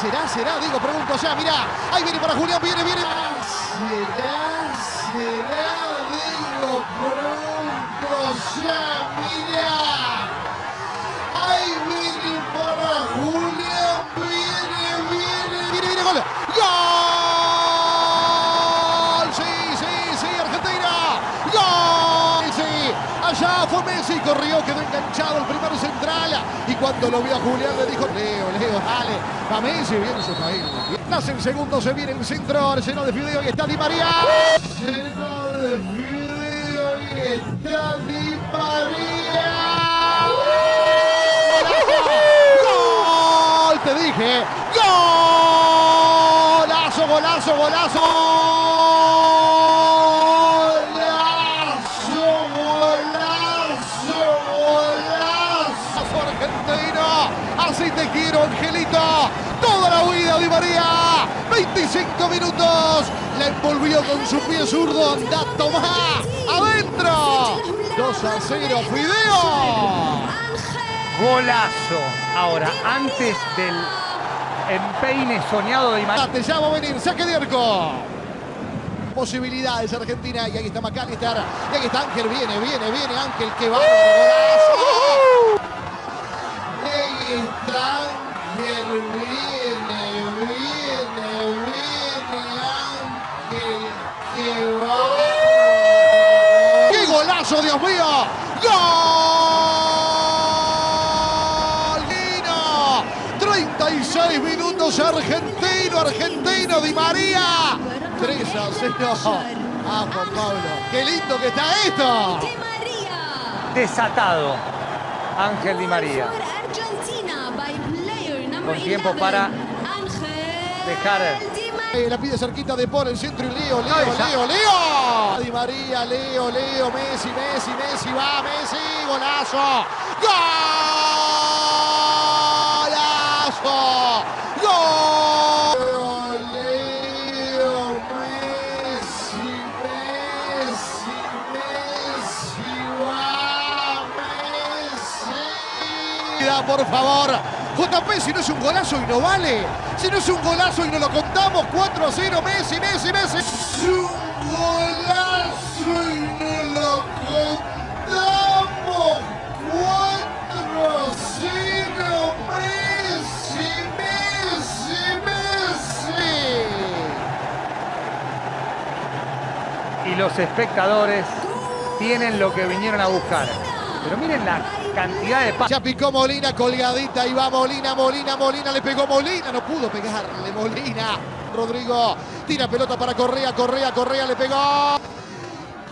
será, será, digo, pregunto ya, mirá, ahí viene para Julián, viene, viene. Será, será, digo, pronto ya, allá fue Messi, corrió, quedó enganchado el primer central. Y cuando lo vio a Julián le dijo, Leo, Leo, dale. Va Messi, viene su país. Nace el segundo, se viene el centro, lleno de fideo y está Di María. Lleno de video y está Di María. ¡Gol! Te dije. ¡Golazo, golazo, golazo! Golazo, 25 minutos. La envolvió con su pie zurdo. Anda, tomá. Adentro. 2 a 0, Fideo. Golazo. Ahora, antes del empeine soñado de María. Te llamo a venir, saque de arco. Posibilidades Argentina. Y ahí está McAllister. Y ahí está Ángel. Viene, viene, viene Ángel. Que va. Golazo. Ahí está ¡Qué golazo, Dios mío! ¡Gol! Nino! 36 minutos argentino, argentino Di María. 3 a 0. Ah, Juan Pablo. ¡Qué lindo que está esto! Di María. Desatado. Ángel Di María. Con tiempo 11, para Ángel dejar La pide cerquita de por el centro y Leo, Leo. Leo, Leo. Di María, Leo, Leo, Messi, Messi, Messi, va, Messi, golazo. ¡Golazo! ¡Gol! Leo, Messi, Messi, Messi, va, Messi. Por favor. JP, si no es un golazo y no vale. Si no es un golazo y no lo contamos, 4 a 0, Messi, Messi, Messi. Es un golazo y no lo contamos. 4-0, Messi, Messi, Messi. Y los espectadores tienen lo que vinieron a buscar. Pero miren la cantidad de pases. Ya picó Molina, colgadita, y va Molina, Molina, Molina, le pegó Molina, no pudo pegarle Molina. Rodrigo tira pelota para Correa, Correa, Correa, le pegó.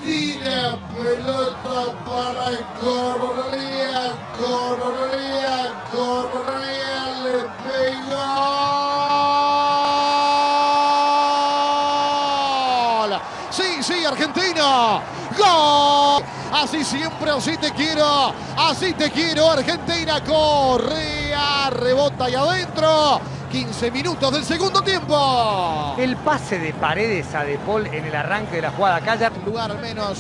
Tira pelota para Correa, Correa, Correa le ¡Gol! Sí, sí, Argentina. ¡Gol! Así siempre, así te quiero. Así te quiero, Argentina. Correa, rebota y adentro. 15 minutos del segundo tiempo. El pase de paredes a De Paul en el arranque de la jugada. Calla. lugar al menos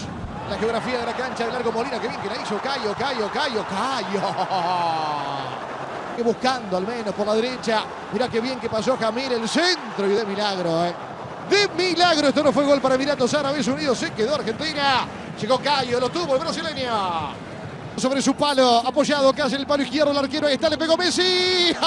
la geografía de la cancha de Largo Molina. Que bien que la hizo Cayo, Cayo, Cayo, Cayo. Buscando al menos por la derecha. Mirá qué bien que pasó Jamir el centro y de milagro, ¿eh? De milagro, esto no fue gol para Emiratos Árabes Unidos, se quedó Argentina. Llegó Cayo, lo tuvo el brasileño. Sobre su palo, apoyado casi el palo izquierdo el arquero, ahí está, le pegó Messi. ¡Ay!